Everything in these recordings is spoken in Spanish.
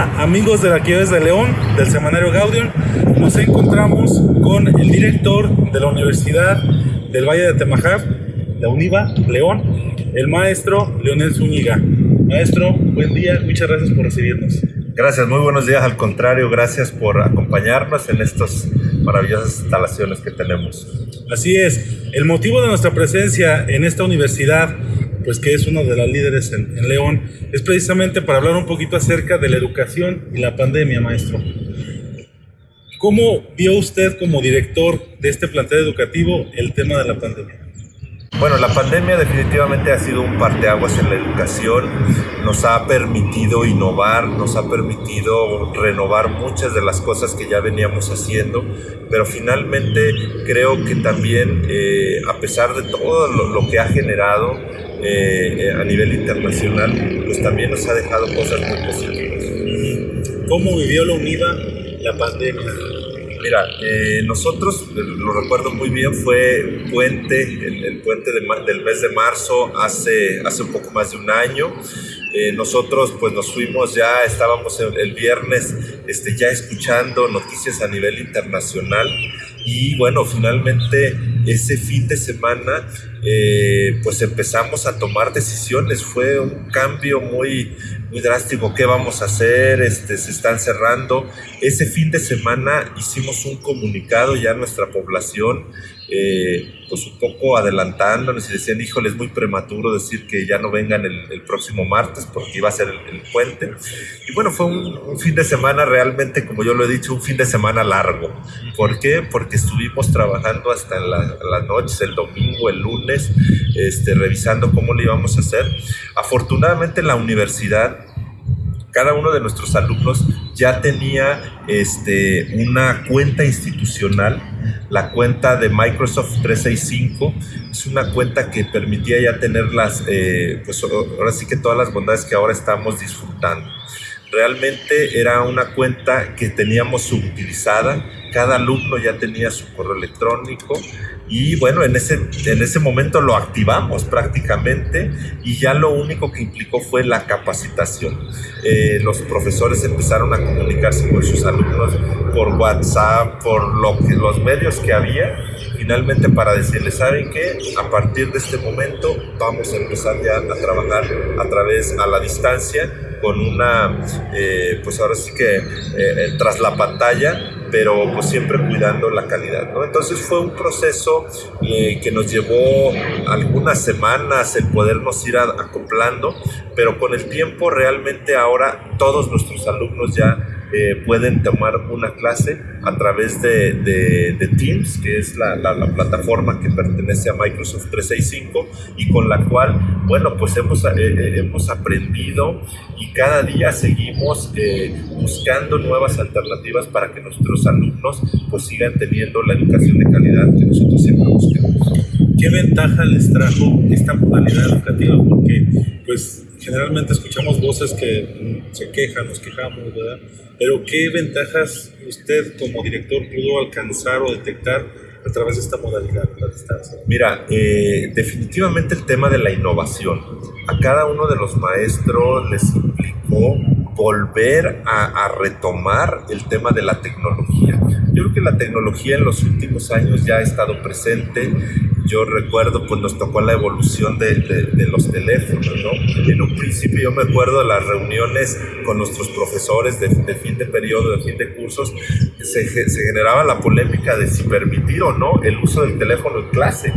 Amigos de la Arquidiócesis de León, del Semanario Gaudium. Nos encontramos con el director de la Universidad del Valle de Temajaf, la UNIVA, León, el maestro Leonel Zúñiga. Maestro, buen día, muchas gracias por recibirnos. Gracias, muy buenos días. Al contrario, gracias por acompañarnos en estas maravillosas instalaciones que tenemos. Así es, el motivo de nuestra presencia en esta universidad pues que es uno de las líderes en, León, es precisamente para hablar un poquito acerca de la educación y la pandemia, maestro. ¿Cómo vio usted como director de este plantel educativo el tema de la pandemia? Bueno, la pandemia definitivamente ha sido un parteaguas en la educación, nos ha permitido innovar, nos ha permitido renovar muchas de las cosas que ya veníamos haciendo, pero finalmente creo que también, eh, a pesar de todo lo que ha generado, eh, a nivel internacional, pues también nos ha dejado cosas muy positivas. ¿Cómo vivió la UNIVA la pandemia? Mira, eh, nosotros, eh, lo recuerdo muy bien, fue puente, el, puente del mes de marzo, hace, hace un poco más de un año. nosotros pues nos fuimos ya, estábamos el, el, viernes este, ya escuchando noticias a nivel internacional y bueno, finalmente ese fin de semana eh, pues empezamos a tomar decisiones. Fue un cambio muy, muy drástico. ¿Qué vamos a hacer? Este, se están cerrando. Ese fin de semana hicimos un comunicado ya a nuestra población eh, pues un poco adelantándonos y decían, híjole, es muy prematuro decir que ya no vengan el, próximo martes porque iba a ser el, puente. Y bueno, fue un, fin de semana realmente, como yo lo he dicho, un fin de semana largo. ¿Por qué? Porque estuvimos trabajando hasta la, las noches, el domingo, el lunes, este, revisando cómo lo íbamos a hacer. Afortunadamente la universidad cada uno de nuestros alumnos ya tenía este, una cuenta institucional, la cuenta de Microsoft 365, es una cuenta que permitía ya tener las, eh, pues ahora sí que todas las bondades que ahora estamos disfrutando. Realmente era una cuenta que teníamos subutilizada, cada alumno ya tenía su correo electrónico y bueno, en ese, en ese momento lo activamos prácticamente y ya lo único que implicó fue la capacitación. Eh, los profesores empezaron a comunicarse con sus alumnos por WhatsApp, por los medios que había, finalmente para decirles, ¿saben qué? A partir de este momento vamos a empezar ya a trabajar a través, a la distancia, con una, eh, pues ahora sí que eh, tras la pantalla, pero pues siempre cuidando la calidad, ¿no? Entonces fue un proceso eh, que nos llevó algunas semanas el podernos ir acoplando, pero con el tiempo realmente ahora todos nuestros alumnos ya eh, pueden tomar una clase a través de, de, Teams, que es la, la, plataforma que pertenece a Microsoft 365 y con la cual, bueno, pues hemos, eh, eh, hemos aprendido y cada día seguimos buscando nuevas alternativas para que nuestros alumnos pues sigan teniendo la educación de calidad que nosotros siempre buscamos. ¿Qué ventaja les trajo esta modalidad educativa? Porque pues generalmente escuchamos voces que se quejan, nos quejamos, ¿verdad? Pero ¿qué ventajas usted como director pudo alcanzar o detectar a través de esta modalidad, la distancia? Mira, eh, definitivamente el tema de la innovación. A cada uno de los maestros les implicó volver a, a, retomar el tema de la tecnología. Yo creo que la tecnología en los últimos años ya ha estado presente yo recuerdo, pues nos tocó la evolución de, de, los teléfonos, ¿no? En un principio yo me acuerdo de las reuniones con nuestros profesores de, fin de periodo, de fin de cursos, se, se, generaba la polémica de si permitir o no el uso del teléfono en clase.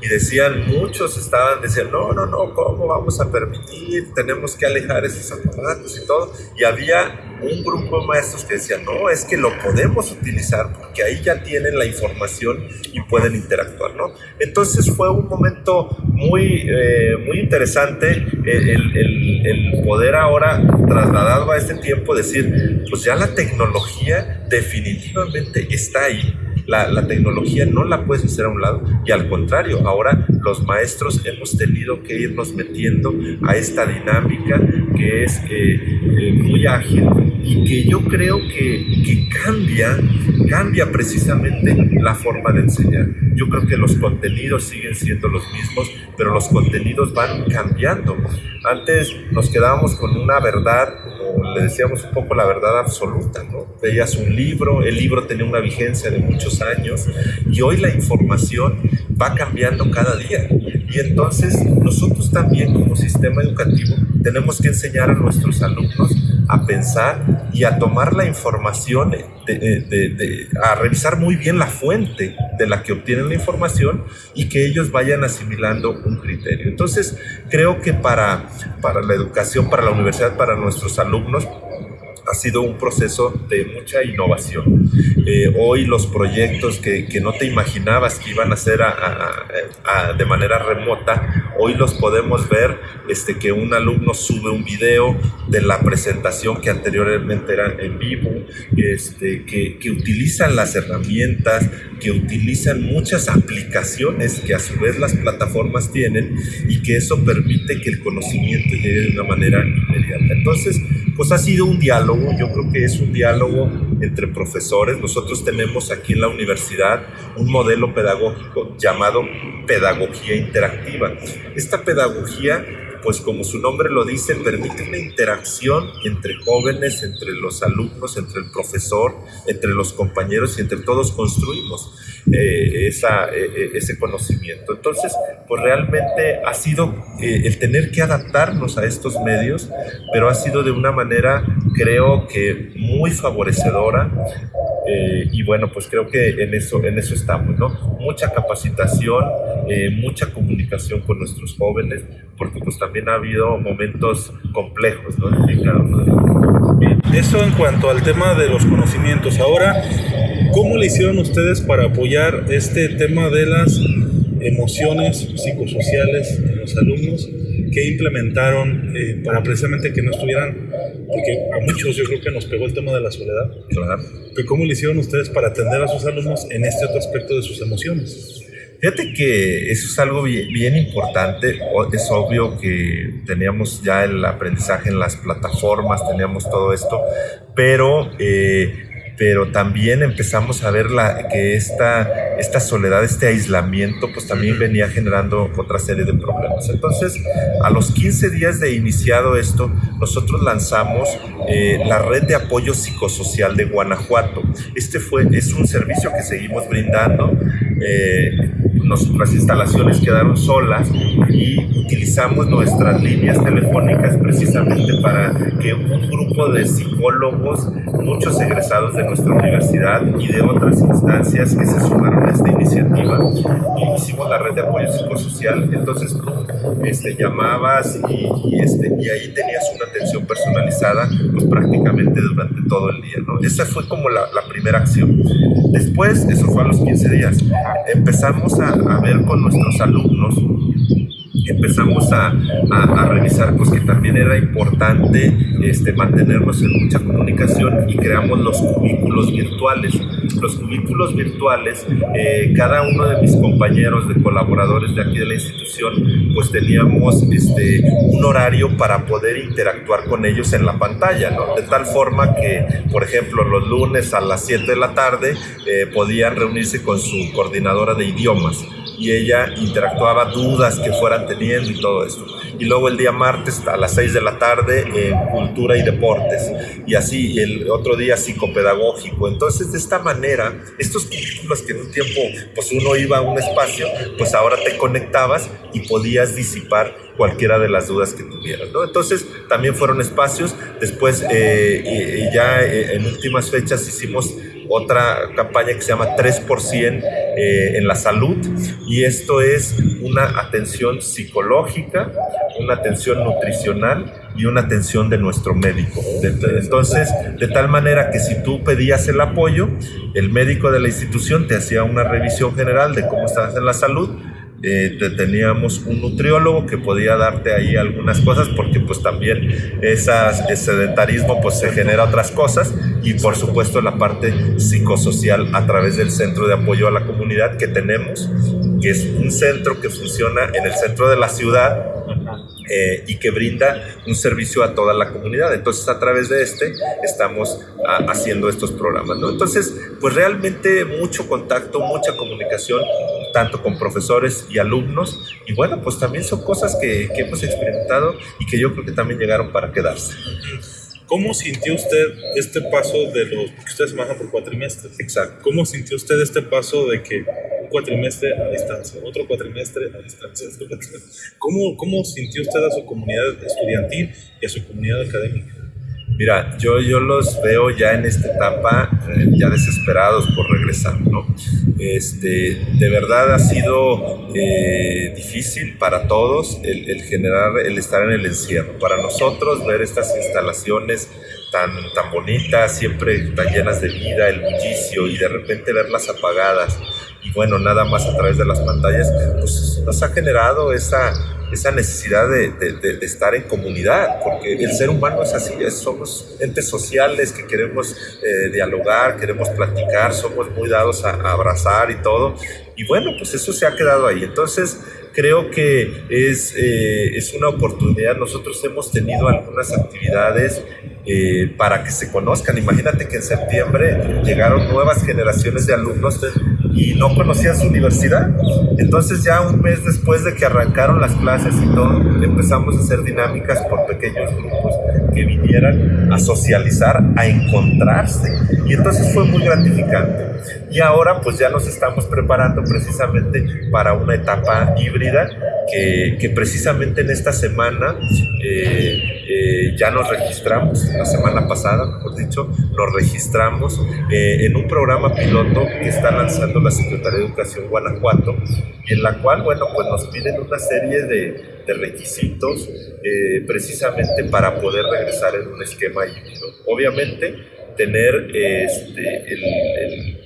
Y decían, muchos estaban, decían, no, no, no, ¿cómo vamos a permitir? Tenemos que alejar esos aparatos y todo. Y había un grupo de maestros que decían, no, es que lo podemos utilizar porque ahí ya tienen la información y pueden interactuar, ¿no? Entonces fue un momento muy, eh, muy interesante el, el, poder ahora, trasladado a este tiempo, decir, pues ya la tecnología definitivamente está ahí la, tecnología no la puedes hacer a un lado y al contrario, ahora los maestros hemos tenido que irnos metiendo a esta dinámica que es eh, eh, muy ágil y que yo creo que, cambia, cambia precisamente la forma de enseñar. Yo creo que los contenidos siguen siendo los mismos, pero los contenidos van cambiando. Antes nos quedábamos con una verdad le decíamos un poco la verdad absoluta, ¿no? Veías un libro, el libro tenía una vigencia de muchos años y hoy la información va cambiando cada día. Y entonces nosotros también como sistema educativo tenemos que enseñar a nuestros alumnos a pensar y a tomar la información, a revisar muy bien la fuente de la que obtienen la información y que ellos vayan asimilando un criterio. Entonces, creo que para, para la educación, para la universidad, para nuestros alumnos, ha sido un proceso de mucha innovación. Eh, hoy los proyectos que, que, no te imaginabas que iban a ser de manera remota, hoy los podemos ver, este, que un alumno sube un video de la presentación que anteriormente era en vivo, este, que, que utilizan las herramientas, que utilizan muchas aplicaciones que a su vez las plataformas tienen y que eso permite que el conocimiento llegue de una manera inmediata. Entonces, pues ha sido un diálogo, yo creo que es un diálogo entre profesores. Nosotros tenemos aquí en la universidad un modelo pedagógico llamado pedagogía interactiva. Esta pedagogía pues como su nombre lo dice, permite una interacción entre jóvenes, entre los alumnos, entre el profesor, entre los compañeros y entre todos construimos eh, eh, eh, ese conocimiento. Entonces, pues realmente ha sido el tener que adaptarnos a estos medios, pero ha sido de una manera, creo que muy favorecedora eh, y bueno, pues creo que en eso, en eso estamos, ¿no? Mucha capacitación, eh, mucha comunicación con nuestros jóvenes, porque pues también ha habido momentos complejos, ¿no? En Eso en cuanto al tema de los conocimientos. Ahora, ¿cómo le hicieron ustedes para apoyar este tema de las emociones psicosociales de los alumnos? Que implementaron eh, para precisamente que no estuvieran, porque a muchos yo creo que nos pegó el tema de la soledad. Claro. ¿Cómo le hicieron ustedes para atender a sus alumnos en este otro aspecto de sus emociones? Fíjate que eso es algo bien, bien, importante. Es obvio que teníamos ya el aprendizaje en las plataformas, teníamos todo esto, pero eh, pero también empezamos a ver la, que esta, esta soledad, este aislamiento, pues también venía generando otra serie de problemas. Entonces, a los 15 días de iniciado esto, nosotros lanzamos eh, la red de apoyo psicosocial de Guanajuato. Este fue, es un servicio que seguimos brindando. Eh, nuestras instalaciones quedaron solas y utilizamos nuestras líneas telefónicas precisamente para que un grupo de psicólogos, muchos egresados de nuestra universidad y de otras instancias que se sumaron a esta iniciativa, hicimos la red de apoyo psicosocial, entonces tú este, llamabas y, y ahí tenías una atención personalizada pues prácticamente durante todo el día. ¿no? Esa fue como la, la primera acción. Después, eso fue a los 15 días, empezamos a, a ver con nuestros alumnos empezamos a, revisar pues que también era importante este, mantenernos en mucha comunicación y creamos los cubículos virtuales. Los cubículos virtuales, eh, cada uno de mis compañeros, de colaboradores de aquí de la institución, pues teníamos este, un horario para poder interactuar con ellos en la pantalla. De tal forma que, por ejemplo, los lunes a las 7 de la tarde eh, podían reunirse con su coordinadora de idiomas y ella interactuaba dudas que fueran teniendo y todo eso. Y luego el día martes a las 6 de la tarde en cultura y deportes. Y así el otro día psicopedagógico. Entonces de esta manera, estos currículos que en un tiempo pues uno iba a un espacio, pues ahora te conectabas y podías disipar cualquiera de las dudas que tuvieras. Entonces también fueron espacios. Después eh, ya eh, en últimas fechas hicimos otra campaña que se llama 3% eh, en la salud y esto es una atención psicológica, una atención nutricional y una atención de nuestro médico. Entonces, de tal manera que si tú pedías el apoyo, el médico de la institución te hacía una revisión general de cómo estabas en la salud, eh, teníamos un nutriólogo que podía darte ahí algunas cosas porque pues también esas, ese sedentarismo pues se genera otras cosas y por supuesto la parte psicosocial a través del centro de apoyo a la comunidad que tenemos que es un centro que funciona en el centro de la ciudad eh, y que brinda un servicio a toda la comunidad. Entonces, a través de este estamos ah, haciendo estos programas. ¿no? Entonces, pues realmente mucho contacto, mucha comunicación, tanto con profesores y alumnos. Y bueno, pues también son cosas que, que hemos experimentado y que yo creo que también llegaron para quedarse. ¿Cómo sintió usted este paso de los, que ustedes manejan por cuatrimestres? Exacto. ¿Cómo sintió usted este paso de que un cuatrimestre a distancia, otro cuatrimestre a distancia? ¿Cómo, cómo sintió usted a su comunidad estudiantil y a su comunidad académica? Mira, yo, yo los veo ya en esta etapa eh, ya desesperados por regresar, ¿no? Este, de verdad ha sido eh, difícil para todos el, el, generar, el estar en el encierro. Para nosotros ver estas instalaciones tan, tan bonitas, siempre tan llenas de vida, el bullicio y de repente verlas apagadas y bueno, nada más a través de las pantallas, pues nos ha generado esa esa necesidad de, de, estar en comunidad, porque el ser humano es así, somos entes sociales que queremos eh, dialogar, queremos platicar, somos muy dados a, abrazar y todo, y bueno, pues eso se ha quedado ahí. Entonces, creo que es, eh, es una oportunidad, nosotros hemos tenido algunas actividades eh, para que se conozcan. Imagínate que en septiembre llegaron nuevas generaciones de alumnos y no conocían su universidad. Entonces ya un mes después de que arrancaron las clases y todo, empezamos a hacer dinámicas por pequeños grupos que vinieran a socializar, a encontrarse. Y entonces fue muy gratificante. Y ahora pues ya nos estamos preparando precisamente para una etapa híbrida que, que precisamente en esta semana eh, eh, ya nos registramos, la semana pasada, mejor dicho, nos registramos eh, en un programa piloto que está lanzando la Secretaría de Educación Guanajuato, en la cual, bueno, pues nos piden una serie de, de requisitos precisamente para poder regresar en un esquema híbrido. Obviamente, tener este, el,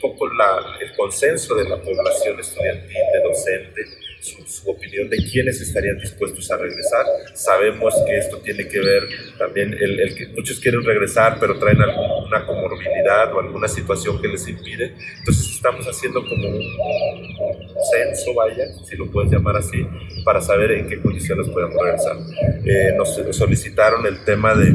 poco la, el consenso de la población estudiantil, de docentes, su, opinión de quiénes estarían dispuestos a regresar. Sabemos que esto tiene que ver también, el, el que muchos quieren regresar, pero traen alguna comorbilidad o alguna situación que les impide. Entonces estamos haciendo como un, censo, vaya, si lo puedes llamar así, para saber en qué condiciones podemos regresar. Eh, nos solicitaron el tema de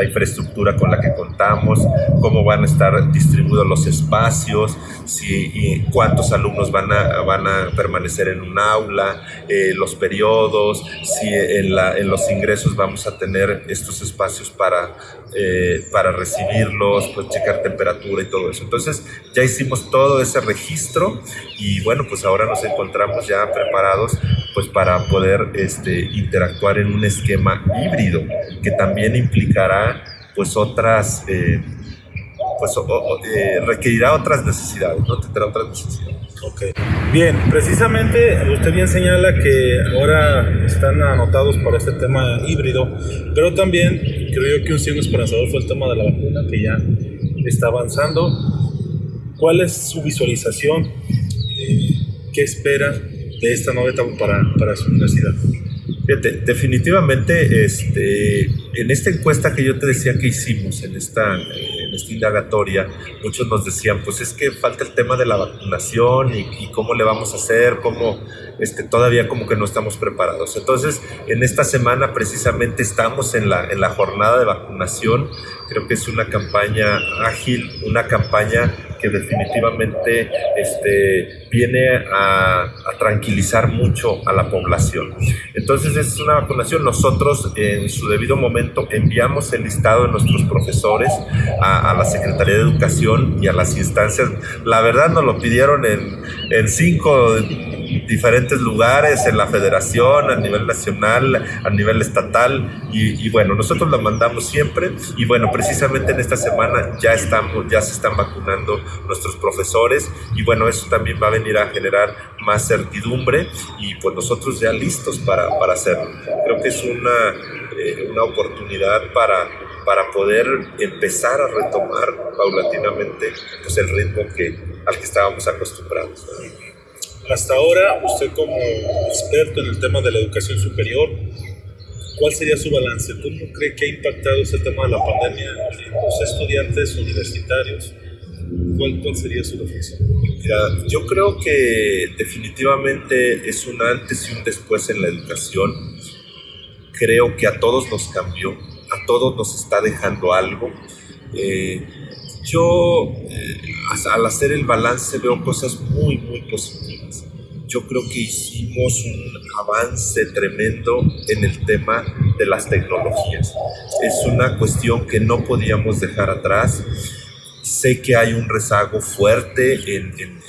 la infraestructura con la que contamos, cómo van a estar distribuidos los espacios, si, y cuántos alumnos van a, van a permanecer en un aula, eh, los periodos, si en, la, en, los ingresos vamos a tener estos espacios para, eh, para recibirlos, pues checar temperatura y todo eso. Entonces ya hicimos todo ese registro y bueno, pues ahora nos encontramos ya preparados pues para poder este, interactuar en un esquema híbrido que también implicará pues otras, eh, pues eh, requerirá otras necesidades, ¿no? Tendrá otras necesidades. Okay. Bien, precisamente usted bien señala que ahora están anotados para este tema híbrido, pero también creo yo que un signo esperanzador fue el tema de la vacuna que ya está avanzando. ¿Cuál es su visualización? Eh, ¿Qué espera de esta nueva etapa para, para su universidad? Fíjate, definitivamente, este, en esta encuesta que yo te decía que hicimos, en esta, esta indagatoria, muchos nos decían, pues es que falta el tema de la vacunación y, cómo le vamos a hacer, cómo este, todavía como que no estamos preparados. Entonces, en esta semana precisamente estamos en la, en la jornada de vacunación. Creo que es una campaña ágil, una campaña que definitivamente este, viene a, a, tranquilizar mucho a la población. Entonces es una vacunación, nosotros en su debido momento enviamos el listado de nuestros profesores a, a la Secretaría de Educación y a las instancias. La verdad nos lo pidieron en, en cinco diferentes lugares, en la federación, a nivel nacional, a nivel estatal, y, y, bueno, nosotros la mandamos siempre, y bueno, precisamente en esta semana ya, estamos, ya se están vacunando nuestros profesores, y bueno, eso también va a venir a generar más certidumbre, y pues nosotros ya listos para, para hacerlo. Creo que es una, eh, una oportunidad para, para poder empezar a retomar paulatinamente pues, el ritmo que, al que estábamos acostumbrados. Hasta ahora, usted como experto en el tema de la educación superior, ¿cuál sería su balance? ¿Cómo cree que ha impactado ese tema de la pandemia en los estudiantes universitarios? ¿Cuál, cuál sería su reflexión? Mira, yo creo que definitivamente es un antes y un después en la educación. Creo que a todos nos cambió, a todos nos está dejando algo. Eh, yo eh, al hacer el balance veo cosas muy, muy positivas. Yo creo que hicimos un avance tremendo en el tema de las tecnologías. Es una cuestión que no podíamos dejar atrás. Sé que hay un rezago fuerte en,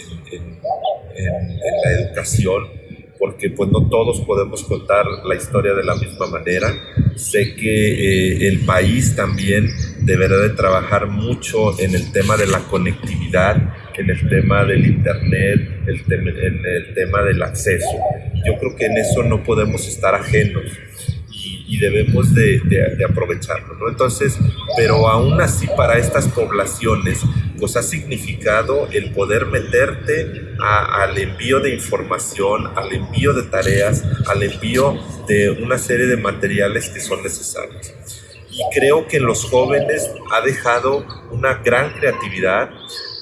la educación porque pues no todos podemos contar la historia de la misma manera. Sé que eh, el país también deberá de trabajar mucho en el tema de la conectividad, en el tema del internet, el en el tema del acceso. Yo creo que en eso no podemos estar ajenos y, debemos de, aprovecharlo, ¿no? Entonces, pero aún así para estas poblaciones pues ha significado el poder meterte al envío de información, al envío de tareas, al envío de una serie de materiales que son necesarios. Y creo que en los jóvenes ha dejado una gran creatividad,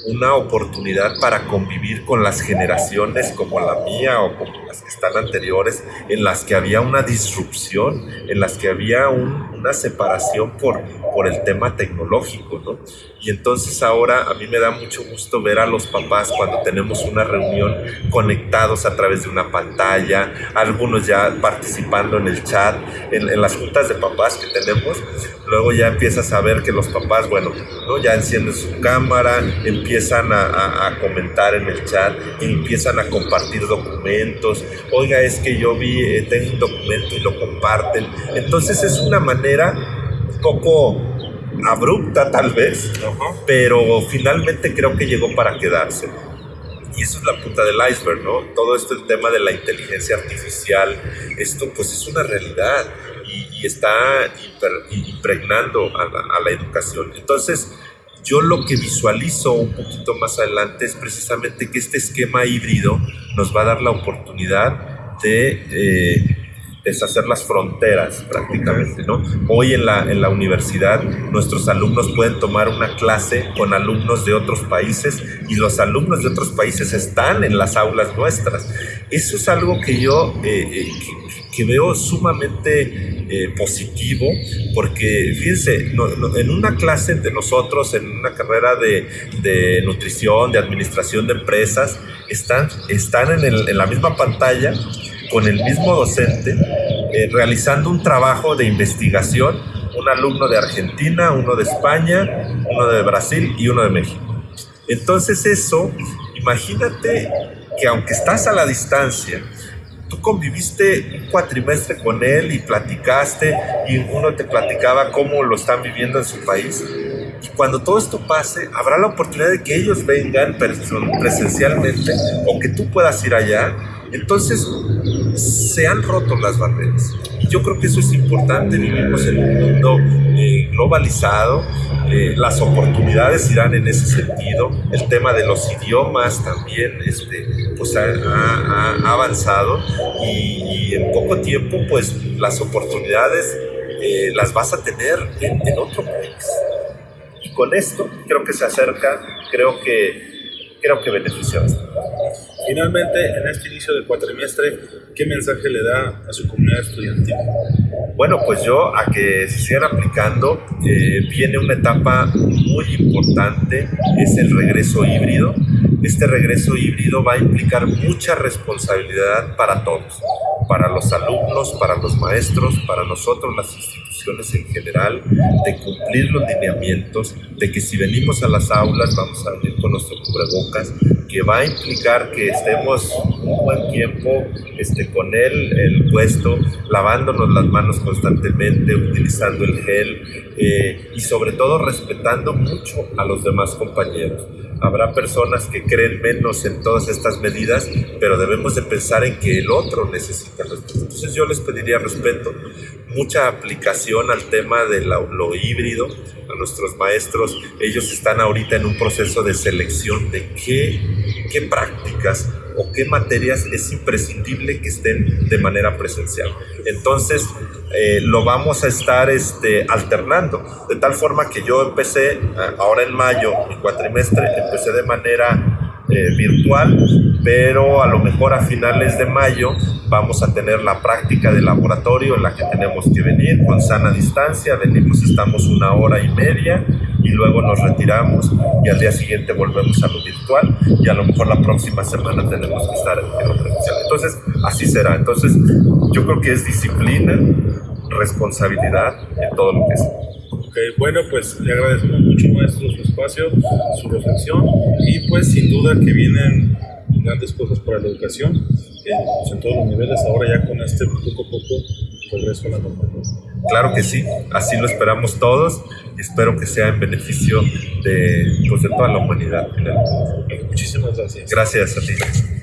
una oportunidad para convivir con las generaciones como la mía o como las que están anteriores, en las que había una disrupción, en las que había una separación por, por el tema tecnológico, ¿no? Y entonces ahora a mí me da mucho gusto ver a los papás cuando tenemos una reunión conectados a través de una pantalla, algunos ya participando en el chat, en, las juntas de papás que tenemos, luego ya empiezas a ver que los papás, bueno, ¿no? ya encienden su cámara, empiezan a, a, comentar en el chat, empiezan a compartir documentos, oiga, es que yo vi, eh, tengo un documento y lo comparten. Entonces es una manera un poco abrupta tal vez, pero finalmente creo que llegó para quedarse. Y eso es la punta del iceberg, ¿no? Todo esto, el tema de la inteligencia artificial, esto pues es una realidad y, está impregnando a la, a la educación. Entonces, yo lo que visualizo un poquito más adelante es precisamente que este esquema híbrido nos va a dar la oportunidad de eh, deshacer las fronteras prácticamente, ¿no? Hoy en la, en la universidad nuestros alumnos pueden tomar una clase con alumnos de otros países y los alumnos de otros países están en las aulas nuestras. Eso es algo que yo eh, eh, veo sumamente eh, positivo porque fíjense, en una clase de nosotros, en una carrera de, de nutrición, de administración de empresas, están, están en, en la misma pantalla con el mismo docente eh, realizando un trabajo de investigación, un alumno de Argentina, uno de España, uno de Brasil y uno de México. Entonces eso, imagínate que aunque estás a la distancia, tú conviviste un cuatrimestre con él y platicaste y uno te platicaba cómo lo están viviendo en su país. Y cuando todo esto pase, habrá la oportunidad de que ellos vengan presencialmente o que tú puedas ir allá entonces, se han roto las barreras. Yo creo que eso es importante. Vivimos en un mundo eh, globalizado. Eh, las oportunidades irán en ese sentido. El tema de los idiomas también este, pues ha, avanzado y, en poco tiempo pues las oportunidades eh, las vas a tener en, en otro país. Y con esto creo que se acerca, creo que creo que beneficia Finalmente, en este inicio del cuatrimestre, ¿qué mensaje le da a su comunidad estudiantil? Bueno, pues yo a que se sigan aplicando, eh, viene una etapa muy importante, es el regreso híbrido. Este regreso híbrido va a implicar mucha responsabilidad para todos, para los alumnos, para los maestros, para nosotros, las instituciones en general, de cumplir los lineamientos, de que si venimos a las aulas vamos a venir con nuestro cubrebocas, que va a implicar que estemos un buen tiempo este, con él, el puesto, lavándonos las manos constantemente, utilizando el gel eh, y sobre todo respetando mucho a los demás compañeros. Habrá personas que creen menos en todas estas medidas, pero debemos de pensar en que el otro necesita respeto. Entonces yo les pediría respeto, mucha aplicación al tema de lo híbrido, a nuestros maestros. Ellos están ahorita en un proceso de selección de qué, qué prácticas o qué materias es imprescindible que estén de manera presencial. Entonces, eh, lo vamos a estar este, alternando, de tal forma que yo empecé, eh, ahora en mayo, mi cuatrimestre, empecé de manera eh, virtual, pero a lo mejor a finales de mayo vamos a tener la práctica de laboratorio en la que tenemos que venir con sana distancia, venimos, estamos una hora y media y luego nos retiramos y al día siguiente volvemos a lo virtual y a lo mejor la próxima semana tenemos que estar en lo presencial. Entonces, así será. Entonces, yo creo que es disciplina, responsabilidad en todo lo que es. Ok, bueno, pues le agradecemos mucho, maestro, su espacio, su reflexión y pues sin duda que vienen grandes cosas para la educación eh, pues, en todos los niveles, ahora ya con este poco a poco regreso a la normalidad. Claro que sí, así lo esperamos todos y espero que sea en beneficio de, pues, de toda la humanidad. Muchísimas gracias. Gracias a ti.